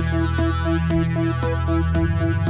Thank you.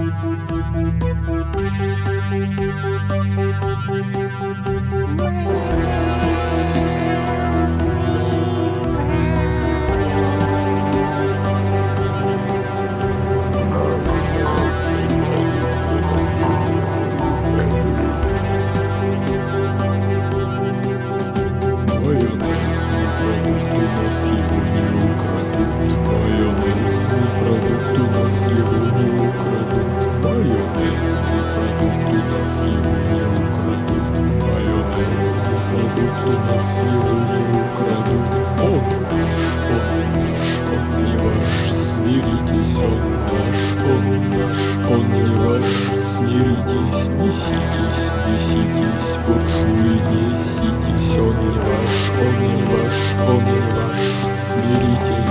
Сильные украдут, майонез Продукты насилуют, украдут Он наш, он он не ваш Смиритесь, он наш, он Он не ваш, смиритесь, неситесь, неситесь Буржуи, неситесь, он не ваш, он не ваш Он не ваш, смиритесь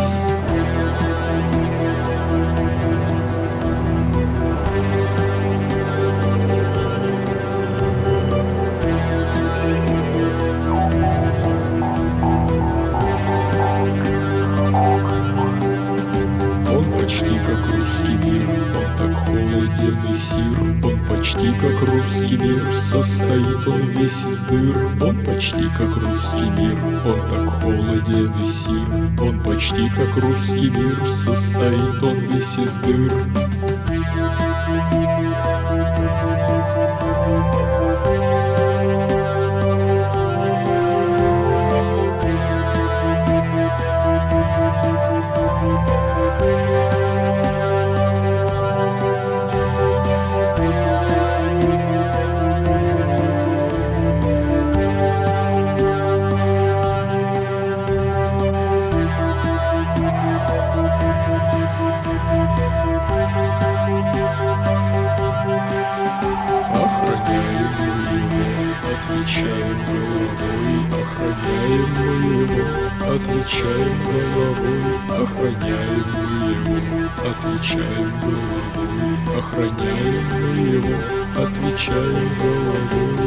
и сир, он почти как русский мир, состоит он весь из дыр. Он почти как русский мир, он так холоден и сир, он почти как русский мир, состоит он весь из дыр. Отвечаем головой, охраняем мы его, отвечаем головой, охраняем мы его, отвечаем головой, охраняем мы его, отвечаем головой.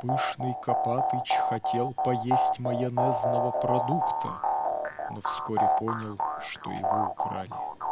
Пышный Копатыч хотел поесть майонезного продукта, но вскоре понял, что его украли.